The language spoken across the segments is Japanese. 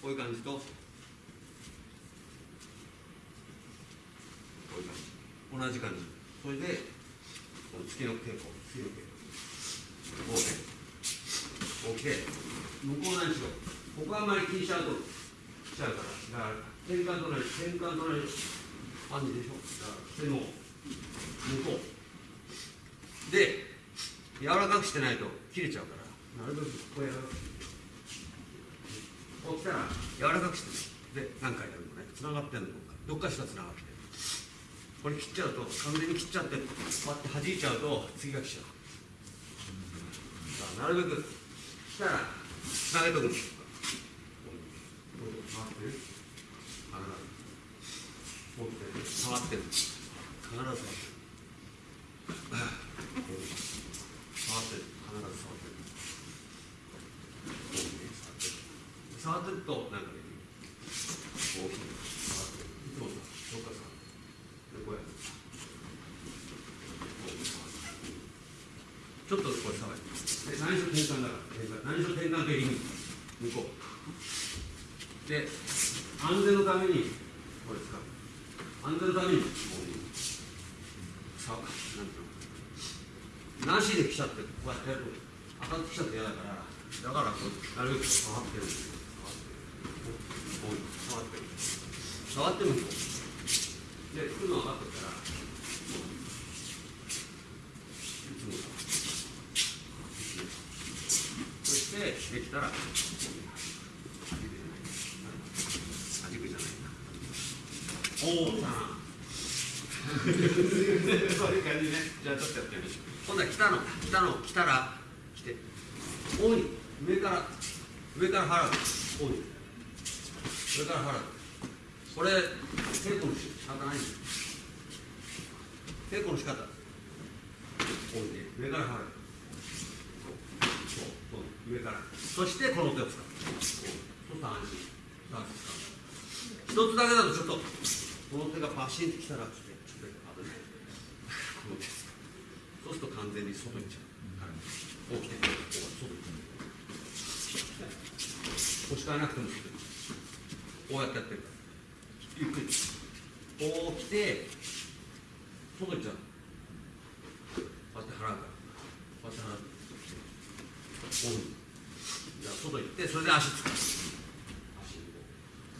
こういう感じとこういう感じ。同じ感じ。それでこの月の稽古月の稽古こうねこう来て向こう何しろここはあまり気にしちゃうと来ちゃうからだから転換となり転換となり感じでしょだから手の向こう。で柔らかくしてないと切れちゃうから。なるべくこう柔らかくこう来たら柔らかくしてねで何回やるのねつながってんのどっかしかつながってるこれ切っちゃうと完全に切っちゃってこうやって弾いちゃうと次が来ちゃうだからなるべく来たらつなげとくんですこう回ってるあらこう来て触ってる必ず触ってる触ってる必ず触ってる触って。るとなんかできる？こう。触ってるいつもさどっか触ってるでこう。やってちょっとこれ触るで何しろ転換だから転換何しろ転換と入り向こう。で安全のためにこれ使う。安全のためにこう。いう。さなんていう。のなしで来ちゃってこう。やってやると当たってきちゃって嫌だからだからこう。なるべく触ってるこう。触ってる触ってるこうで来るの分かってるからいつもそしてできたら弾くじゃないおおさんそういう感じね。じゃあちょっとやってみましょう。今度は来たの来たの。来たら来て大い上から上から払う大い。上から払うこれ稽古の仕方ないんです稽古の仕方大いで上から払うそうそう上からそしてこの手を使うこうそうと安心さあ使う一つだけだとちょっとこの手がバシンときたらちょっと危ないこの手使うそうすると完全に外に行っちゃう、はい、こう来てこう外に腰からなくてもすぐこうやってやってる。ゆっくり。こう来て外行っちゃう。こうやって払うから。こうやって払うこうじゃあ外行ってそれで足つく。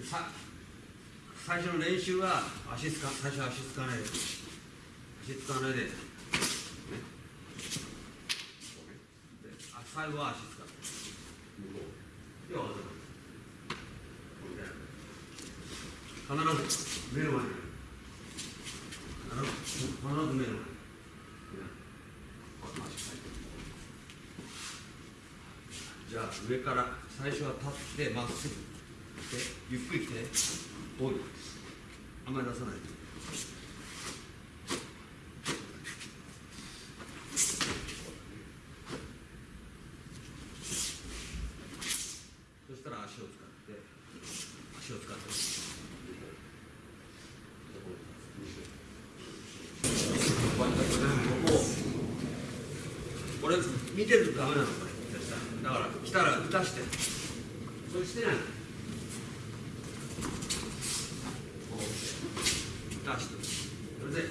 足さ最初の練習は足つか最初は足つかないで。足つかないで、ね、最後は足つかない。向こう。で技がこうみたいな必ず目の前に必ず必ず目の前にじゃあ上から最初は立ってまっすぐでゆっくり来ておい。あんまり出さないで。そしたら足を使って足を使ってこうやってここをこれ見てるとダメなのこれ。だから来たら打たして。そしてねこう出して。それで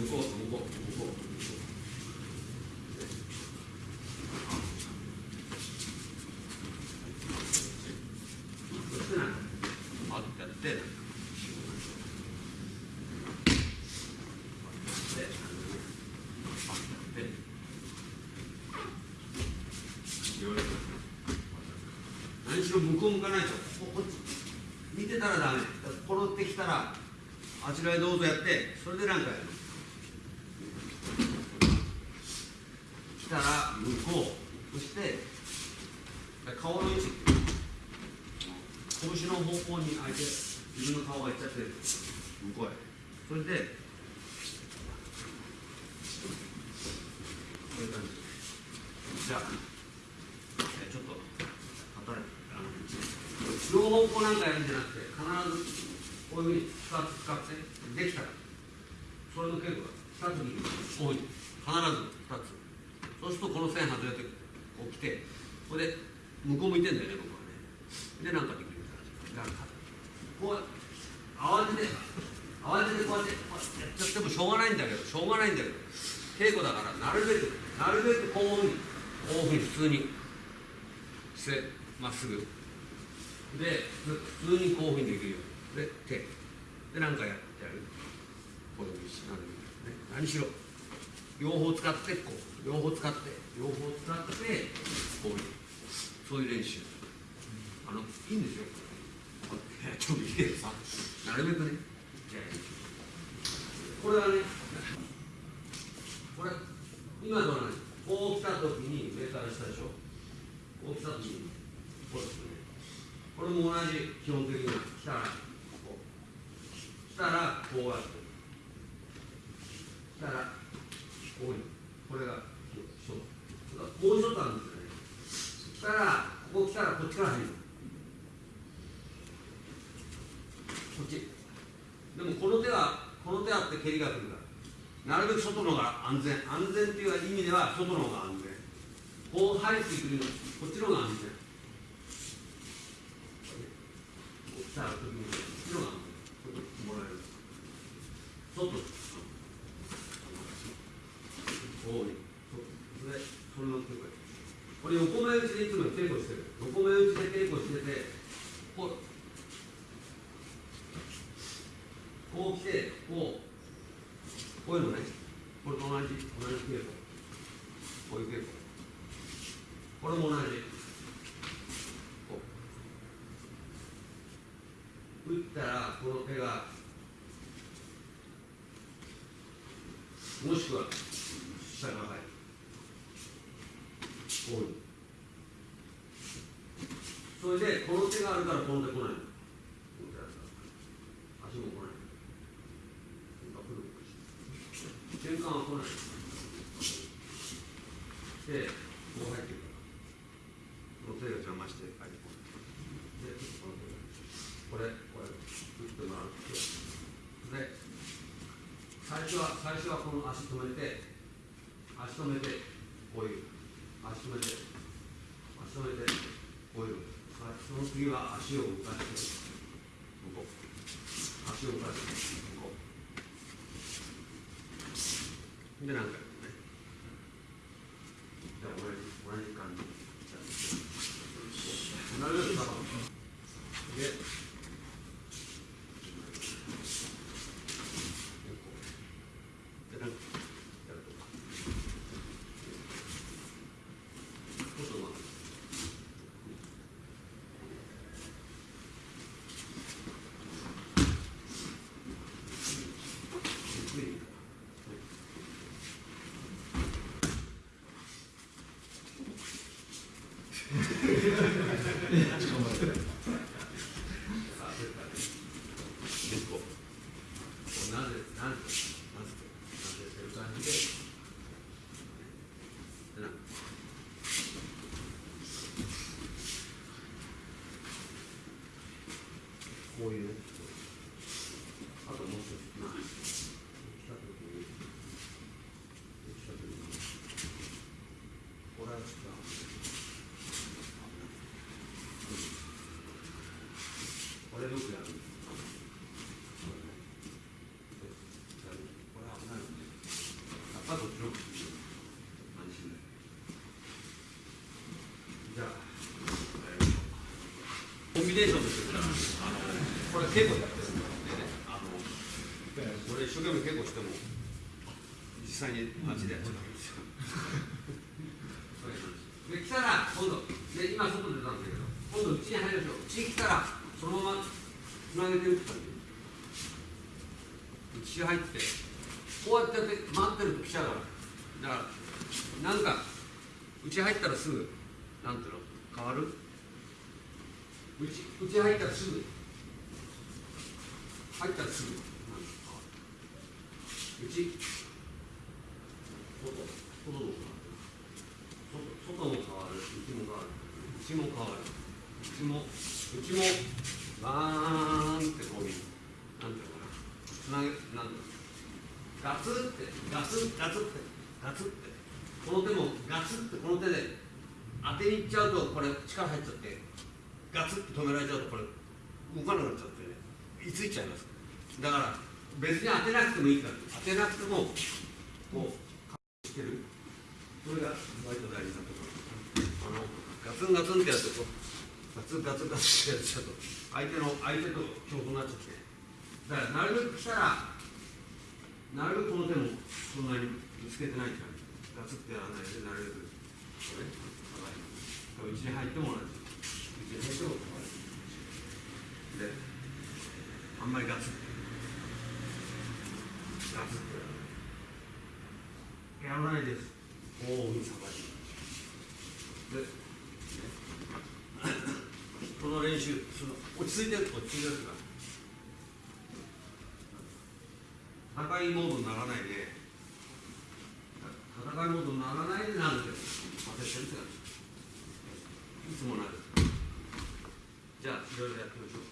向こう向こう向こうそしてねあってやってで何しろ向こう向かないと。ここっち。見てたらダメ。このってきたらあちらへどうぞやって。それで何かやる来たら向こう。そして顔の位置。拳の方向に相手自分の顔がいっちゃってる。向こうへ。それでこういう感じ。じゃあえちょっと働いてあのなんかやるんじゃなくて必ずこういうふうに2つ使ってできたら。それの稽古が2つにこうい。必ず2つ。そうするとこの線外れてこう来てこれで向こう向いてんだよね僕はね。でなんかできるからだか。こう慌てて慌ててこうやってこうやってやっちゃってもしょうがないんだけどしょうがないんだけど稽古だからなるべくなるべくこういうふうにこういうふうに普通にしてまっすぐ。で普通にこういうふうにできるよ。うにで手。でなんかやってやる。こういうふうにしね。何しろ。両方使ってこう。両方使って。両方使ってこういう。そういう練習。あのいいんですよ。いやちょっといいけどさなるべくね。じゃあこれはねこれ今どうなこう来た時に上から下でしょ。こう来た時にこうですね。これも同じ基本的な来たらこう来たらこうやって来たらこういうこれがそうもう一つあるんですよね来たらここ来たらこっちから入る。こっちでもこの手はこの手あって蹴りが来るからなるべく外の方が安全。安全っていう意味では外の方が安全。こう入ってくるのこっちの方が安全。こう来た時にこっちの方がもらえる外こういそれそれの稽古これ横目打ちでいつも稽古してる横目打ちで稽古しててこうこう来てこうこういうのねこれと同じ同じ稽古こういう稽古これも同じこう打ったらこの手がもしくは下が入るこういう。それでこの手があるからこの手来ない足も来ない。瞬間は来ない。でこう入ってくるこの手が邪魔して入ってこない。でこれこれ打ってもらうで最初は最初はこの足止めて足止めてこういう。足止めて足止めてこういう。その次は足を動かして向こ。う足を動かして向こ。うでなんかねじゃあ同じ同じ感じなるべく高くででなんかやるとかちょっと待ってゆっくりさあそれからね結構こうなぜなぜなぜなぜっていう感じででなんかこういうねあともう一つまあ来た時に来た時にこれは違うこれよくやるんですこれねやるこれ危ないのでやっぱどっちの方がいいよ安心だよじゃあやりましょうコンビネーションとしてあのこれ稽古でやってる。んでねあの俺一生懸命稽古しても実際に街でやっちゃうわけですよで来たら今度で今外出たんだけど今度うちに入りましょううちに来たらそのままつなげて打ったんでうち入ってこうやってやって待ってる。と来ちゃうからだからなんかうち入ったらすぐなんていうの変わる。うちうち入ったらすぐ入ったらすぐ。なんか変わるうち外外どうかな外外も変わるうちも変わるうちも変わるうちもうちもバーンってこういうなんていうのかなつなげなんだろうガツってガツガツってガツってこの手もガツってこの手で当てにいっちゃうとこれ力入っちゃってガツッと止められちゃうとこれ動かなくなっちゃってね。いついちゃいますだから別に当てなくてもいいから当てなくてもこうしてる。それが割と大事なところ。あのガツンガツンってやるとガツンガツンガツンってやっちゃうと相手の相手と競争になっちゃって。だからなるべく来たらなるべくこの手もそんなにぶつけてないからガツッてやらないでなるべくこれうちに入っても同じうちに入っても同じであんまりガツッガツッてやらないです。大いにさばいでこの練習その落ち着いてる落ち着いてるから。戦いモードにならないで。戦いモードにならないでなるんです当ててるって感じ。いつもなるじゃあいろい